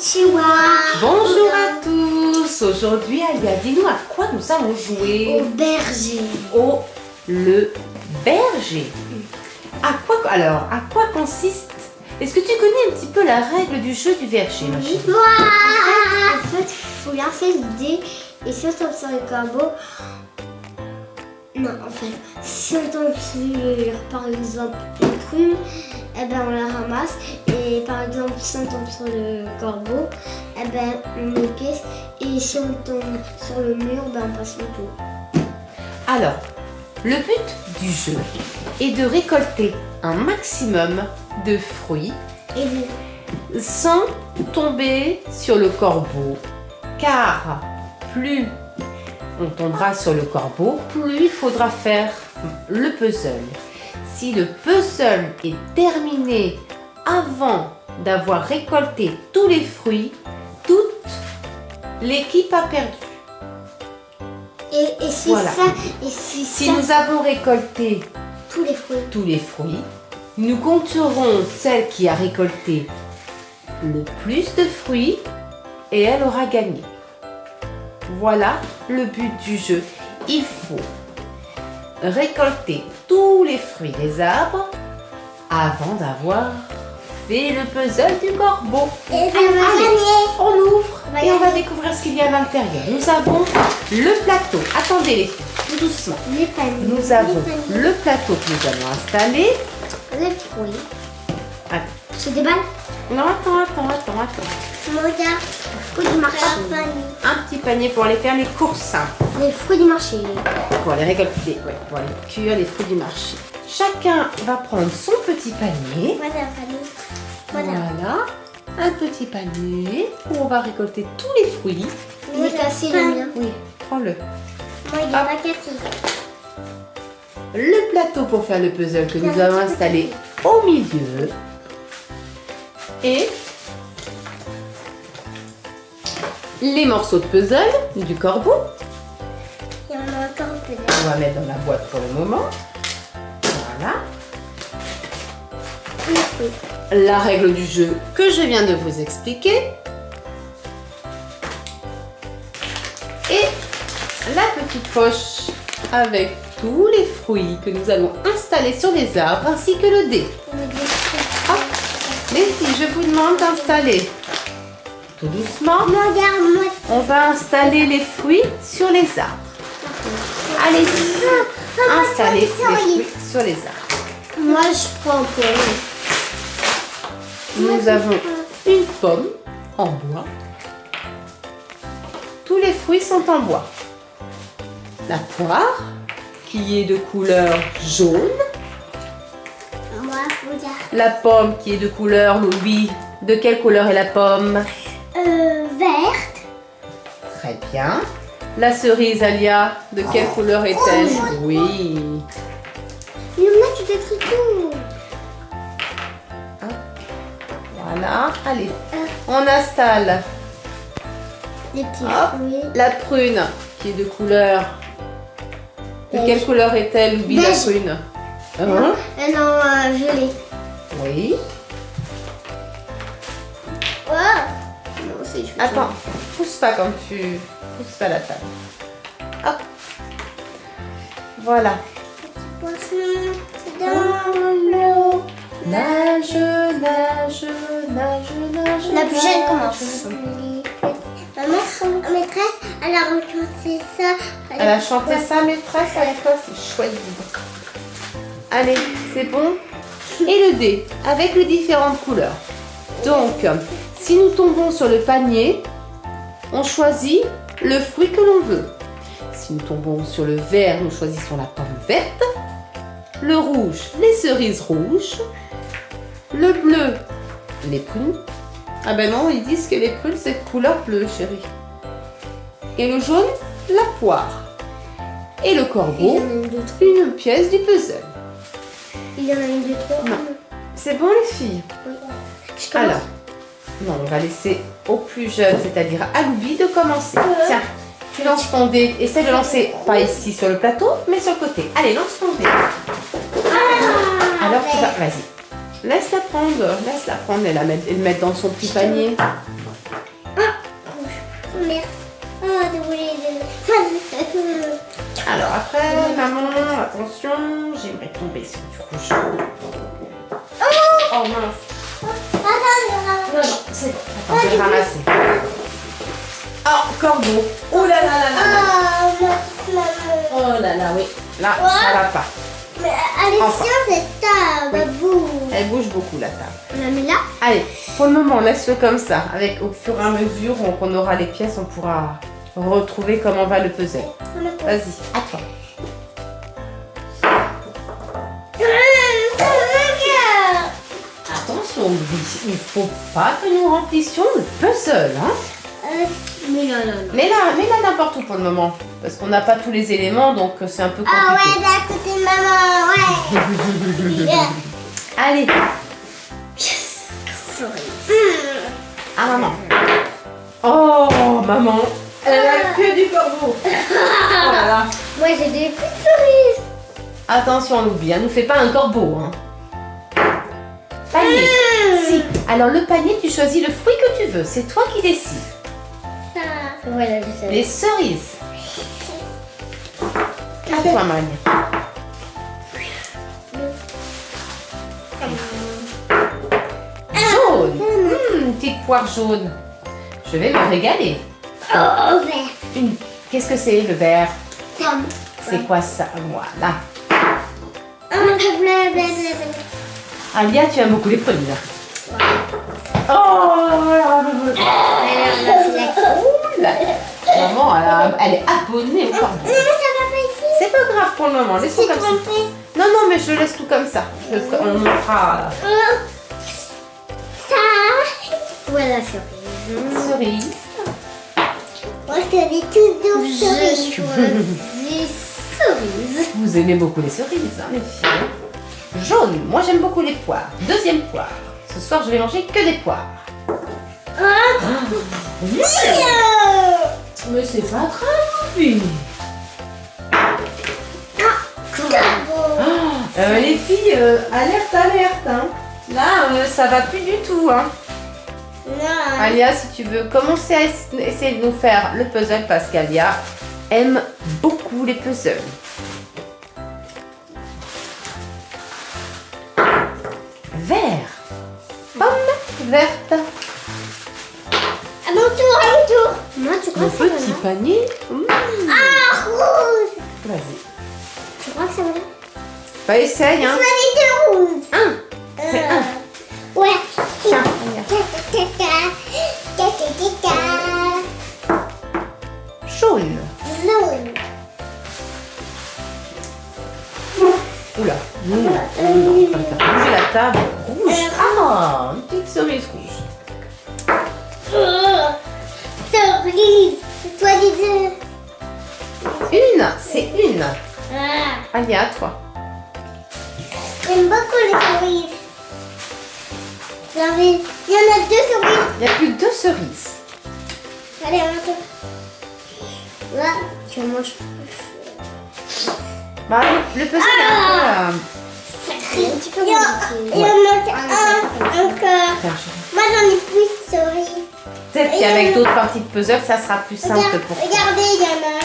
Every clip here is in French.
Konnichiwa. Bonjour à tous Aujourd'hui, Alia, dis-nous à quoi nous allons jouer Au berger. Au le berger. À quoi, alors, à quoi consiste Est-ce que tu connais un petit peu la règle du jeu du berger, ma chérie? En fait, il faut lancer le dé et si on tombe sur le corbeau. Non, en fait, si on tombe sur par exemple une prune, eh ben on la ramasse. Et par exemple, si on tombe sur le corbeau, eh ben on le caisse. Et si on tombe sur le mur, ben on passe le tour. Alors, le but du jeu est de récolter un maximum de fruits Et vous sans tomber sur le corbeau. Car plus on tombera sur le corbeau, plus il faudra faire le puzzle. Si le puzzle est terminé avant d'avoir récolté tous les fruits, toute l'équipe a perdu. Et, et si Voilà. ça, et si, Si ça, nous avons récolté tous les fruits. tous les fruits, nous compterons celle qui a récolté le plus de fruits et elle aura gagné. Voilà le but du jeu. Il faut récolter tous les fruits des arbres avant d'avoir fait le puzzle du corbeau. Et on ouvre et on va découvrir ce qu'il y a à l'intérieur. Nous avons le plateau. Attendez les filles, tout doucement. Les paniers. Nous avons les, le plateau que nous allons installer. les fruits. C'est des balles Non, attends, attends, attends, attends. Regarde, fruits du marché. Un petit panier pour aller faire les courses, Les fruits du marché. pour aller récolter, ouais, pour aller cuire les fruits du marché. Chacun va prendre son petit panier. Voilà, panier. Voilà. Voilà, un petit panier où on va récolter tous les fruits. Il est cassé le mien. Oui, prends-le. Moi, il est Hop. pas cassé. Le plateau pour faire le puzzle que nous avons installé au milieu. Et les morceaux de puzzle du corbeau. Il y en a encore un peu On va mettre dans la boîte pour le moment. Voilà. La règle du jeu que je viens de vous expliquer. Et la petite poche avec tous les fruits que nous allons installer sur les arbres ainsi que le dé. Filles, je vous demande d'installer tout doucement. On va installer les fruits sur les arbres. Allez, installez les fruits sur les arbres. Moi, je prends pour Nous avons une pomme en bois. Tous les fruits sont en bois. La poire, qui est de couleur jaune. Regarde. La pomme, qui est de couleur, Louis. De quelle couleur est la pomme? Très bien. La cerise, Alia, de quelle couleur est-elle Oui. Luna, tu détruis tout. Voilà. Allez, on installe Les petits Hop. la prune, qui est de couleur... De Beige. quelle couleur est-elle, Louis, la prune Hein Euh, non, euh, gelé. Oui. Oh. Non, Attends, pousse pas quand tu pousses pas la table. Hop. Voilà. Dans l'eau, nage, nage, nage, nage. La plus jeune commence. Maman, la maîtresse, elle a raconté ça. Elle a chanté ça, maîtresse, à l'école, c'est chouette. Allez, c'est bon Et le dé, avec les différentes couleurs. Donc, si nous tombons sur le panier, on choisit le fruit que l'on veut. Si nous tombons sur le vert, nous choisissons la pomme verte. Le rouge, les cerises rouges. Le bleu, les prunes. Ah ben non, ils disent que les prunes, c'est couleur bleue, chérie. Et le jaune, la poire. Et le corbeau, une, pièce du puzzle. Il y en a une, deux, trois. Non. C'est bon les filles? Oui. Je commence. Alors, non, on va laisser aux plus jeunes, c'est-à-dire à l'oubli de commencer. Tiens, tu lances ton dé. Essaie de lancer, pas ici sur le plateau, mais sur le côté. Allez, lance ton dé. Ah, Alors tu vas, vas-y. Laisse-la prendre, laisse-la prendre et la mettre, et le mettre dans son petit panier. Ah, merde. Ah, désolé. Alors après, maman, attention, j'aimerais tomber sur du rouge. Oh mince. Attends, Non, non, c'est bon. Attends, je vais ramasser. Oh, corbeau. Oh là là là là. Oh, maman. Oh là là, oui. Là, ça va pas. Mais Alexia, Enfin. c'est table. Oui. Bouh. Elle bouge beaucoup la table. On la met là Allez, pour le moment, laisse-le comme ça. Avec au fur et à mesure qu'on aura les pièces, on pourra retrouver comment va le puzzle. Vas-y, à toi. Attention, il faut pas que nous remplissions le puzzle, hein. Euh, Mais non. Mais là, mais là n'importe où pour le moment. Parce qu'on n'a pas tous les éléments, donc c'est un peu Ah compliqué. ouais, d'à côté de maman, ouais. Yeah. Allez, Hmm. à maman. Oh, maman. Elle a que du corbeau. Oh là là. Moi, j'ai des petites cerises. Attention, Louis, hein, nous fais pas un corbeau. Hein. Alors le panier, tu choisis le fruit que tu veux. C'est toi qui décides. Ça. Voilà, je sais. Les cerises. À toi, Maria. Jaune. Une petite poire jaune. Je vais me régaler. Oh, vert. Qu'est-ce que c'est le vert? C'est quoi ça? Voilà. Alia, tu aimes beaucoup les fruits. Maman, elle, a- elle est abonnée au corbeau. Non, mais ça va pas ici. C'est pas grave pour le moment, laissons C'est comme ça. Non, non, mais je laisse tout comme ça. Je on montrera Oh. Ça. Voilà, cerise. cerise. Moi, je te dis tout doux, cerise. cerise. Vous aimez beaucoup les cerises, hein, les filles. Jaune, moi j'aime beaucoup les poires. Deuxième poire. Ce soir, je vais manger que des poires. Oh. Oui. Mais c'est pas grave, oui. Euh, les filles, euh, alerte, alerte. Hein. Là, euh, ça va plus du tout. Hein. Non. Alia, si tu veux commencer à es- essayer de nous faire le puzzle, parce qu'Alia aime beaucoup les puzzles. Verte. À mon tour, à mon tour. Moi, tu crois Mon que petit panier. Mmh. Ah, rouge. Vas-y. Tu crois que c'est voilà Bah, essaye, hein. Choisis deux rouges. Un. C'est un. Ouais. Tiens. Jaune. Jaune. Oula. Non, non, non, non, pas le faire bouger la table. Cerise rouge. Oh, Cerise. Choisis deux. Une, c'est une. Ah. Alia, à toi. J'aime beaucoup les cerises. Il y en a deux cerises. Il n'y a plus que deux cerises. Allez, tour. Là, tu manges Bah, le un peu... euh, Tu peux Il y en manque un encore. Moi, j'en ai plus de cerises. Peut-être qu'avec d'autres parties de puzzle, ça sera plus simple Regarde, pour toi. regardez, il y en a.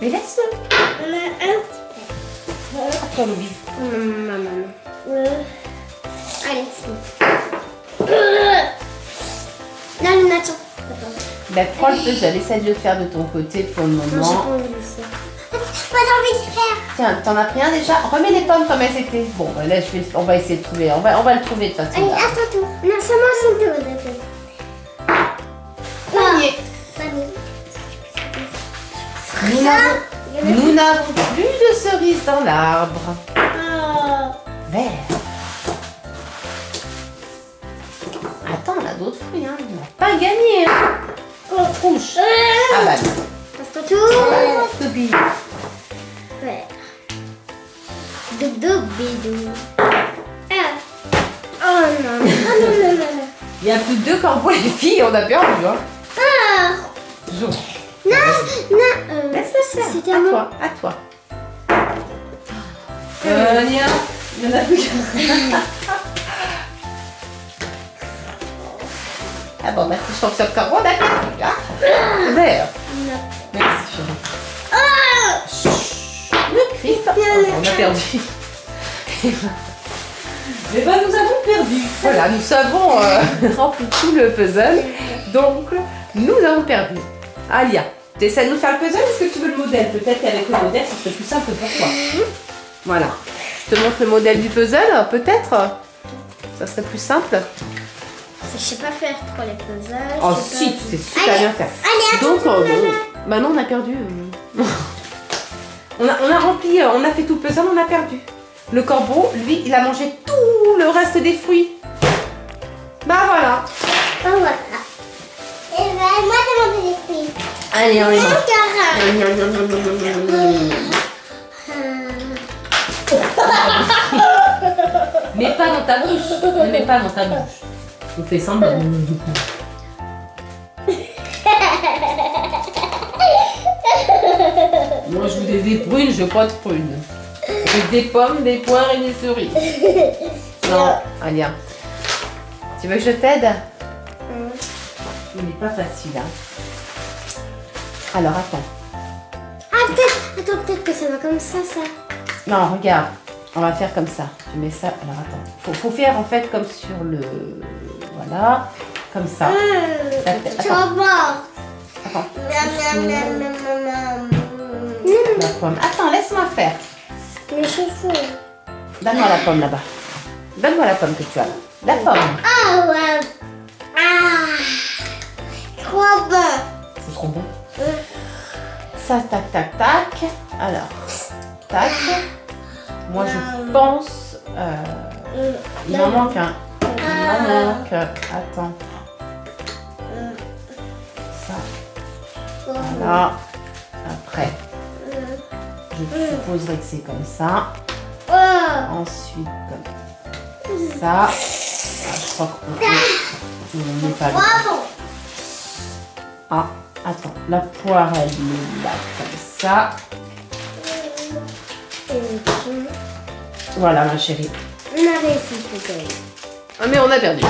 Mais laisse-le. Il y en a un. À toi, Louis. Maman. Euh, Allez, c'est bon. Euh. Là, le nature. Ben, prends le puzzle, essaie de le faire de ton côté pour le Non, j'ai pas moment. envie de le faire. J'ai envie de faire. Tiens, t'en as pris un déjà Remets les pommes comme elles étaient. Bon, ben là, je vais, le- on va essayer de trouver. On va, on va le trouver de toute façon. Allez, ton tour. Non, c'est d'accord. Panier. Panier. Nous n'avons- plus de cerises dans l'arbre. Oh. Vert. Attends, on a d'autres fruits. Hein. On n'a pas gagné. Hein. Oh. Rouge. Euh. Ah bah ton tour. non. Dodo bidou. Ah. Oh non. Oh non, non, non, non. Il y a plus que deux corbeaux, les filles. On a perdu. Hein. Ah. Non, non. Euh, Laisse-le faire. C'était à toi. À toi. Euh, Nia, il y en a plus. Ah bon, merci, je trouve ça corbeau, d'accord. Ah, Vert. Non. Merci, chérie. Oh triste. On a perdu. Mais ben nous avons perdu. Voilà, nous avons euh, rempli tout le puzzle. Donc, nous avons perdu. Alia, tu essaies de nous faire le puzzle Est-ce que tu veux le modèle? Peut-être qu'avec le modèle, ce serait plus simple pour toi. Voilà. Je te montre le modèle du puzzle, peut-être? Ça serait plus simple. Je sais pas faire trop les puzzles. Oh si, pas- tu sais super bien faire. Allez, Donc, euh, bon, bah non, on a perdu. on, a, on a rempli, euh, on a fait tout le puzzle, on a perdu. Le corbeau, lui, il a mangé tout le reste des fruits. Bah voilà. Oh, voilà. Et ben, moi, j'ai mangé les fruits. Allez, on les mange. Mais pas dans ta bouche. Ne mets pas dans ta bouche. On fait semblant. Moi, je voulais des prunes, je veux pas de prunes. Des pommes, des poires et des cerises. Non, Alia. Tu veux que je t'aide Il n'est pas facile, hein. Alors, attends. Ah, peut-être, attends, peut-être que ça va comme ça, ça. Non, regarde. On va faire comme ça. Tu mets ça. Alors, attends. Faut, faut faire en fait comme sur le... Voilà. Comme ça. Hum, Attends. tu vas voir. Attends. Miam, miam, miam, miam, miam, La pomme. Attends, laisse-moi faire. Donne-moi la pomme là-bas. Donne-moi la pomme que tu as là. La pomme. Ah, ouais. Ah. Trop bon. C'est trop bon. Ça, tac, tac, tac. Alors, tac. Moi, je pense... euh, il m'en manque un. Il m'en manque. Attends. Ça, voilà. Après, je supposerai que c'est comme ça. Oh. Ensuite, comme ça. Ah, je crois qu'on on n'est pas là. Ah, attends. La poire, elle est là, comme ça. Voilà, ma chérie. On a réussi peut-être. Ah, mais on a perdu.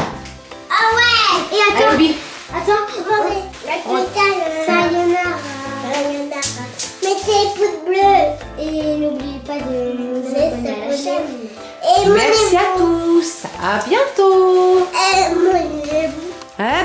Ah ouais Et attends, Allez, attends, attendez. Sayonara. Les pouces bleus. Et n'oubliez pas de nous abonner à la chaîne. Et Merci à tous. À bientôt. À